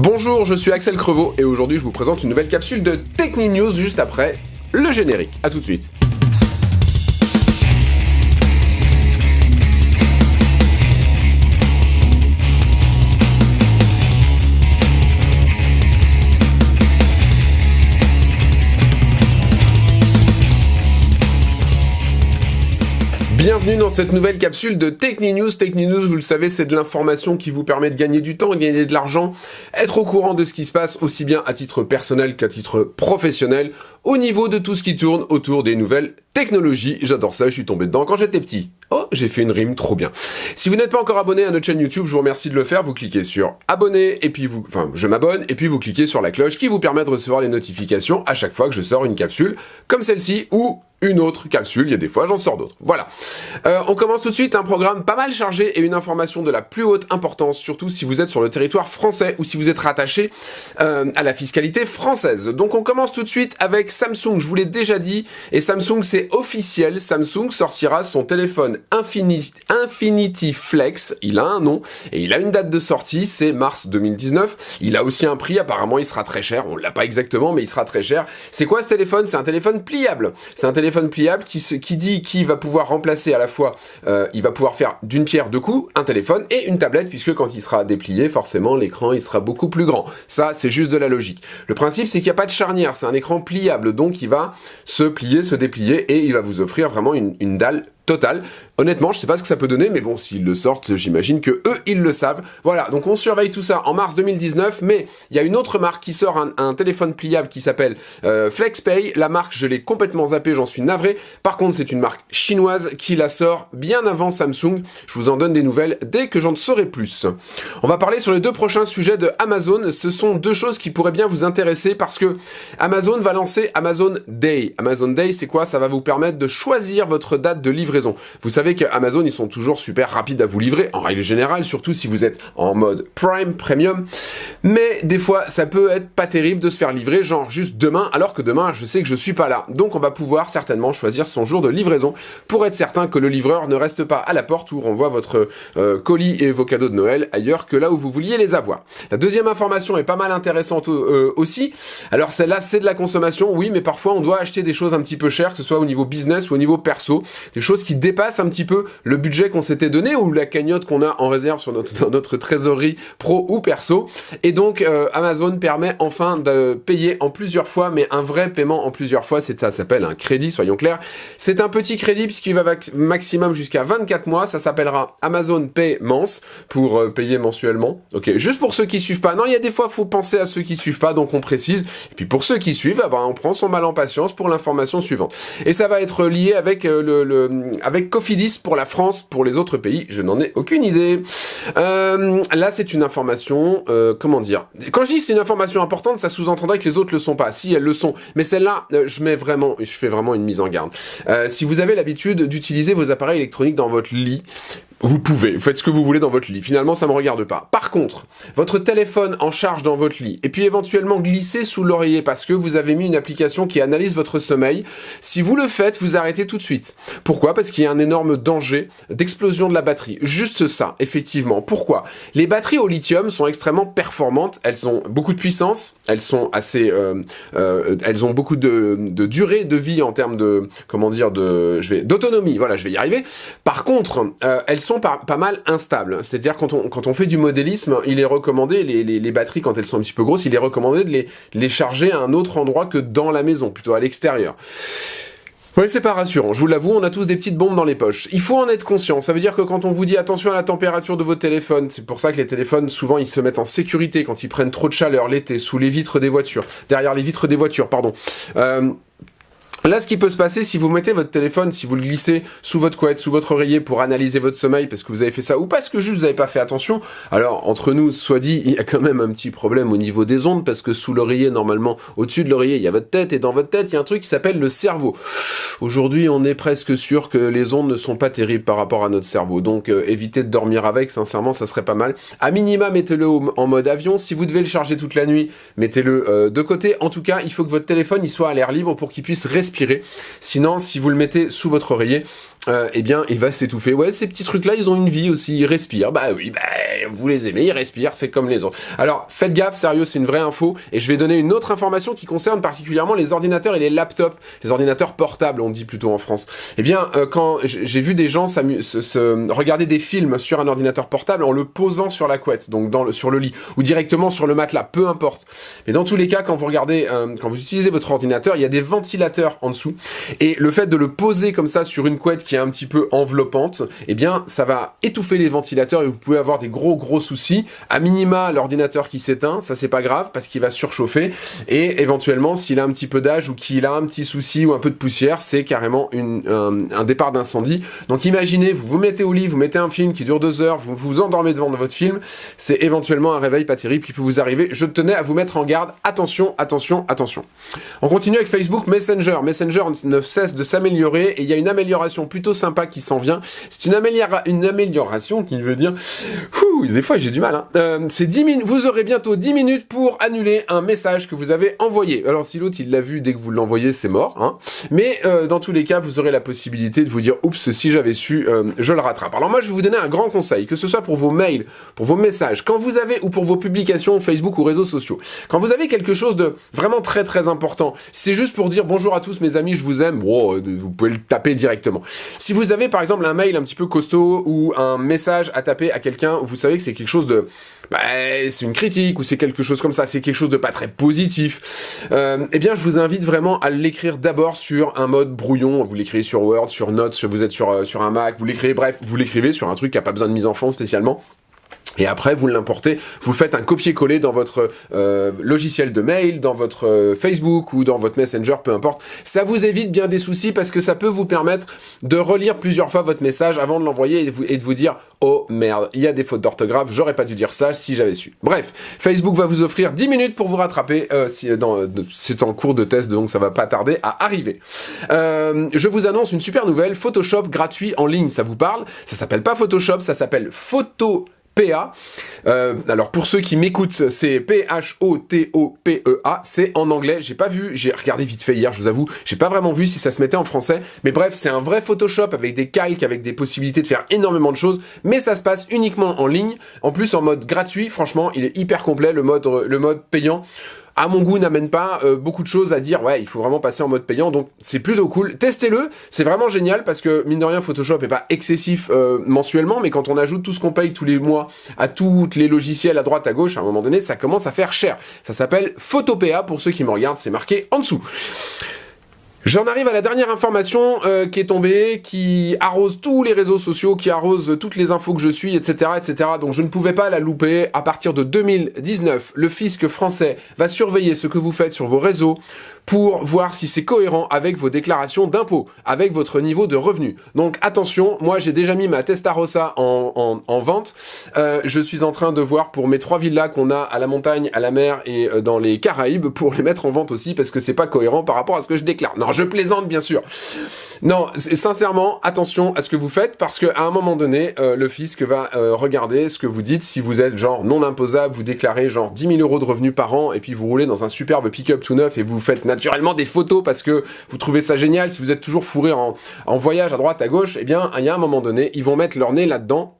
Bonjour, je suis Axel Crevaux et aujourd'hui je vous présente une nouvelle capsule de Techni juste après le générique. A tout de suite. Bienvenue dans cette nouvelle capsule de TechniNews. TechniNews, vous le savez, c'est de l'information qui vous permet de gagner du temps, gagner de l'argent, être au courant de ce qui se passe aussi bien à titre personnel qu'à titre professionnel, au niveau de tout ce qui tourne autour des nouvelles technologies. J'adore ça, je suis tombé dedans quand j'étais petit. Oh, j'ai fait une rime trop bien. Si vous n'êtes pas encore abonné à notre chaîne YouTube, je vous remercie de le faire. Vous cliquez sur abonner et puis vous, enfin, je m'abonne et puis vous cliquez sur la cloche qui vous permet de recevoir les notifications à chaque fois que je sors une capsule comme celle-ci ou une autre capsule, il y a des fois j'en sors d'autres. Voilà. Euh, on commence tout de suite un programme pas mal chargé et une information de la plus haute importance, surtout si vous êtes sur le territoire français ou si vous êtes rattaché euh, à la fiscalité française. Donc on commence tout de suite avec Samsung, je vous l'ai déjà dit, et Samsung c'est officiel, Samsung sortira son téléphone Infinity, Flex, il a un nom, et il a une date de sortie, c'est mars 2019. Il a aussi un prix, apparemment il sera très cher, on l'a pas exactement, mais il sera très cher. C'est quoi ce téléphone? C'est un téléphone pliable. C'est un téléphone pliable qui, qui dit qu'il va pouvoir remplacer à la fois, euh, il va pouvoir faire d'une pierre deux coups, un téléphone et une tablette, puisque quand il sera déplié, forcément l'écran il sera beaucoup plus grand. Ça, c'est juste de la logique. Le principe, c'est qu'il n'y a pas de charnière, c'est un écran pliable, donc il va se plier, se déplier, et il va vous offrir vraiment une, dalle total. Honnêtement, je sais pas ce que ça peut donner, mais bon, s'ils le sortent, j'imagine que eux, ils le savent. Voilà, donc on surveille tout ça en mars 2019, mais il y a une autre marque qui sort un, téléphone pliable qui s'appelle euh, FlexPay. La marque, je l'ai complètement zappé, j'en suis navré. Par contre, c'est une marque chinoise qui la sort bien avant Samsung. Je vous en donne des nouvelles dès que j'en saurai plus. On va parler sur les deux prochains sujets de Amazon. Ce sont deux choses qui pourraient bien vous intéresser parce que Amazon va lancer Amazon Day. Amazon Day, c'est quoi? Ça va vous permettre de choisir votre date de livraison vous savez qu'Amazon, ils sont toujours super rapides à vous livrer, en règle générale, surtout si vous êtes en mode Prime, Premium. Mais des fois, ça peut être pas terrible de se faire livrer, genre juste demain, alors que demain, je sais que je suis pas là. Donc on va pouvoir certainement choisir son jour de livraison pour être certain que le livreur ne reste pas à la porte ou renvoie votre euh, colis et vos cadeaux de Noël ailleurs que là où vous vouliez les avoir. La deuxième information est pas mal intéressante euh, aussi. Alors celle-là, c'est de la consommation, oui, mais parfois on doit acheter des choses un petit peu chères, que ce soit au niveau business ou au niveau perso, des choses qui dépasse un petit peu le budget qu'on s'était donné ou la cagnotte qu'on a en réserve sur notre, dans notre trésorerie pro ou perso. Et donc euh, Amazon permet enfin de payer en plusieurs fois, mais un vrai paiement en plusieurs fois, c'est ça s'appelle un crédit, soyons clairs. C'est un petit crédit puisqu'il va maximum jusqu'à 24 mois, ça s'appellera Amazon Pay Mance pour euh, payer mensuellement. Ok, juste pour ceux qui suivent pas. Non, il y a des fois, faut penser à ceux qui suivent pas, donc on précise. Et puis pour ceux qui suivent, ah ben, on prend son mal en patience pour l'information suivante. Et ça va être lié avec euh, le, le avec Cofidis pour la France, pour les autres pays, je n'en ai aucune idée. Euh, là, c'est une information, euh, comment dire? Quand je dis c'est une information importante, ça sous-entendrait que les autres le sont pas. Si elles le sont, mais celle-là, euh, je mets vraiment, je fais vraiment une mise en garde. si vous avez l'habitude d'utiliser vos appareils électroniques dans votre lit, vous pouvez, vous faites ce que vous voulez dans votre lit. Finalement, ça me regarde pas. Par contre, votre téléphone en charge dans votre lit, et puis éventuellement glisser sous l'oreiller parce que vous avez mis une application qui analyse votre sommeil, si vous le faites, vous arrêtez tout de suite. Pourquoi? Parce qu'il y a un énorme danger d'explosion de la batterie. Juste ça, effectivement. Pourquoi? Les batteries au lithium sont extrêmement performantes. Elles ont beaucoup de puissance. Elles sont assez, euh, euh, elles ont beaucoup de, de, durée de vie en termes de, comment dire, de, je vais, d'autonomie. Voilà, je vais y arriver. Par contre, euh, elles sont pas, mal instables. C'est-à-dire quand on, quand on fait du modélisme, il est recommandé, les, batteries quand elles sont un petit peu grosses, il est recommandé de les, les charger à un autre endroit que dans la maison, plutôt à l'extérieur. Oui, c'est pas rassurant, je vous l'avoue, on a tous des petites bombes dans les poches. Il faut en être conscient, ça veut dire que quand on vous dit attention à la température de votre téléphone, c'est pour ça que les téléphones, souvent, ils se mettent en sécurité quand ils prennent trop de chaleur l'été, sous les vitres des voitures, derrière les vitres des voitures, pardon. Euh, Là, ce qui peut se passer, si vous mettez votre téléphone, si vous le glissez sous votre couette, sous votre oreiller pour analyser votre sommeil parce que vous avez fait ça ou parce que juste vous n'avez pas fait attention, alors entre nous, soit dit, il y a quand même un petit problème au niveau des ondes parce que sous l'oreiller, normalement, au-dessus de l'oreiller, il y a votre tête et dans votre tête, il y a un truc qui s'appelle le cerveau. Aujourd'hui, on est presque sûr que les ondes ne sont pas terribles par rapport à notre cerveau. Donc, euh, évitez de dormir avec, sincèrement, ça serait pas mal. À minima, mettez-le en mode avion. Si vous devez le charger toute la nuit, mettez-le euh, de côté. En tout cas, il faut que votre téléphone il soit à l'air libre pour qu'il puisse respirer Sinon, si vous le mettez sous votre oreiller, euh, eh bien, il va s'étouffer. Ouais, ces petits trucs-là, ils ont une vie aussi, ils respirent. Bah oui, bah, vous les aimez, ils respirent, c'est comme les autres. Alors, faites gaffe, sérieux, c'est une vraie info, et je vais donner une autre information qui concerne particulièrement les ordinateurs et les laptops, les ordinateurs portables, on dit plutôt en France. Eh bien, euh, quand j'ai vu des gens se, se, regarder des films sur un ordinateur portable en le posant sur la couette, donc dans le, sur le lit, ou directement sur le matelas, peu importe. Mais dans tous les cas, quand vous regardez, euh, quand vous utilisez votre ordinateur, il y a des ventilateurs en dessous, et le fait de le poser comme ça sur une couette qui un petit peu enveloppante, eh bien, ça va étouffer les ventilateurs et vous pouvez avoir des gros gros soucis. À minima, l'ordinateur qui s'éteint, ça c'est pas grave parce qu'il va surchauffer et éventuellement, s'il a un petit peu d'âge ou qu'il a un petit souci ou un peu de poussière, c'est carrément une, un, départ d'incendie. Donc imaginez, vous vous mettez au lit, vous mettez un film qui dure deux heures, vous vous endormez devant votre film, c'est éventuellement un réveil pas terrible qui peut vous arriver. Je tenais à vous mettre en garde. Attention, attention, attention. On continue avec Facebook Messenger. Messenger ne cesse de s'améliorer et il y a une amélioration plutôt sympa qui s'en vient. C'est une, une, amélioration qui veut dire... des fois j'ai du mal. Hein. Euh, c'est 10 minutes. Vous aurez bientôt 10 minutes pour annuler un message que vous avez envoyé. Alors si l'autre il l'a vu dès que vous l'envoyez, c'est mort. Hein. Mais euh, dans tous les cas, vous aurez la possibilité de vous dire, oups, si j'avais su, euh, je le rattrape. Alors moi, je vais vous donner un grand conseil, que ce soit pour vos mails, pour vos messages, quand vous avez, ou pour vos publications Facebook ou réseaux sociaux. Quand vous avez quelque chose de vraiment très très important, c'est juste pour dire bonjour à tous mes amis, je vous aime, bon, vous pouvez le taper directement. Si vous avez par exemple un mail un petit peu costaud ou un message à taper à quelqu'un vous savez que c'est quelque chose de... Bah, c'est une critique ou c'est quelque chose comme ça, c'est quelque chose de pas très positif, euh, eh bien je vous invite vraiment à l'écrire d'abord sur un mode brouillon, vous l'écrivez sur Word, sur Notes, vous êtes sur, euh, sur un Mac, vous l'écrivez, bref, vous l'écrivez sur un truc qui a pas besoin de mise en fond spécialement, et après, vous l'importez, vous faites un copier-coller dans votre euh, logiciel de mail, dans votre euh, Facebook ou dans votre Messenger, peu importe. Ça vous évite bien des soucis parce que ça peut vous permettre de relire plusieurs fois votre message avant de l'envoyer et, de vous dire « Oh merde, il y a des fautes d'orthographe, j'aurais pas dû dire ça si j'avais su. » Bref, Facebook va vous offrir 10 minutes pour vous rattraper. Euh, si, C'est en cours de test, donc ça va pas tarder à arriver. je vous annonce une super nouvelle, Photoshop gratuit en ligne, ça vous parle Ça s'appelle pas Photoshop, ça s'appelle Photo Euh, alors pour ceux qui m'écoutent, c'est P-H-O-T-O-P-E-A, c'est en anglais, j'ai pas vu, j'ai regardé vite fait hier, je vous avoue, j'ai pas vraiment vu si ça se mettait en français, mais bref, c'est un vrai Photoshop avec des calques, avec des possibilités de faire énormément de choses, mais ça se passe uniquement en ligne, en plus en mode gratuit, franchement, il est hyper complet, le mode payant à mon goût, n'amène pas euh, beaucoup de choses à dire, ouais, il faut vraiment passer en mode payant, donc c'est plutôt cool. Testez-le, c'est vraiment génial, parce que, mine de rien, Photoshop est pas excessif euh, mensuellement, mais quand on ajoute tout ce qu'on paye tous les mois à tous les logiciels à droite, à gauche, à un moment donné, ça commence à faire cher. Ça s'appelle Photopea, pour ceux qui me regardent, c'est marqué en dessous. J'en arrive à la dernière information euh, qui est tombée, qui arrose tous les réseaux sociaux, qui arrose toutes les infos que je suis, etc., etc. Donc je ne pouvais pas la louper. À partir de 2019, le fisc français va surveiller ce que vous faites sur vos réseaux pour voir si c'est cohérent avec vos déclarations d'impôts, avec votre niveau de revenu. Donc attention, moi j'ai déjà mis ma Testarossa en, en, en vente. Euh, je suis en train de voir pour mes trois villas qu'on a à la montagne, à la mer et euh, dans les Caraïbes pour les mettre en vente aussi parce que c'est pas cohérent par rapport à ce que je déclare. Je plaisante bien sûr. Non, sincèrement, attention à ce que vous faites parce qu'à un moment donné, euh, le fisc va euh, regarder ce que vous dites. Si vous êtes genre non imposable, vous déclarez genre 10 000 euros de revenus par an et puis vous roulez dans un superbe pick-up tout neuf et vous faites naturellement des photos parce que vous trouvez ça génial. Si vous êtes toujours fourré en, en voyage à droite, à gauche, eh bien, il y a un moment donné, ils vont mettre leur nez là-dedans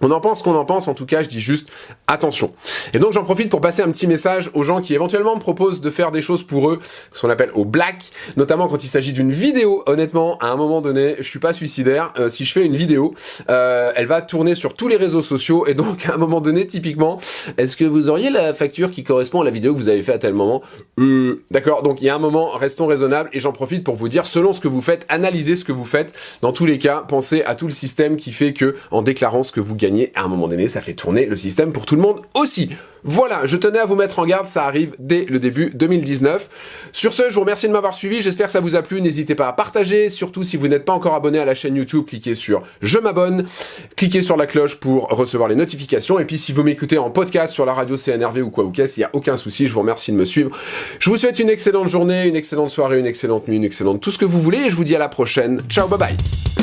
on en pense qu'on en pense, en tout cas, je dis juste attention. Et donc j'en profite pour passer un petit message aux gens qui éventuellement me proposent de faire des choses pour eux, ce qu'on appelle au black, notamment quand il s'agit d'une vidéo. Honnêtement, à un moment donné, je suis pas suicidaire. Euh, si je fais une vidéo, euh, elle va tourner sur tous les réseaux sociaux et donc à un moment donné, typiquement, est-ce que vous auriez la facture qui correspond à la vidéo que vous avez fait à tel moment? Euh, D'accord, donc il y a un moment, restons raisonnables et j'en profite pour vous dire, selon ce que vous faites, analysez ce que vous faites. Dans tous les cas, pensez à tout le système qui fait que, en déclarant ce que vous gagnez, à un moment donné, ça fait tourner le système pour tout le monde aussi. Voilà, je tenais à vous mettre en garde, ça arrive dès le début 2019. Sur ce, je vous remercie de m'avoir suivi, j'espère que ça vous a plu, n'hésitez pas à partager, surtout si vous n'êtes pas encore abonné à la chaîne YouTube, cliquez sur « Je m'abonne », cliquez sur la cloche pour recevoir les notifications, et puis si vous m'écoutez en podcast sur la radio CNRV ou quoi ou qu'est-ce, il n'y a aucun souci, je vous remercie de me suivre. Je vous souhaite une excellente journée, une excellente soirée, une excellente nuit, une excellente tout ce que vous voulez, et je vous dis à la prochaine. Ciao, bye bye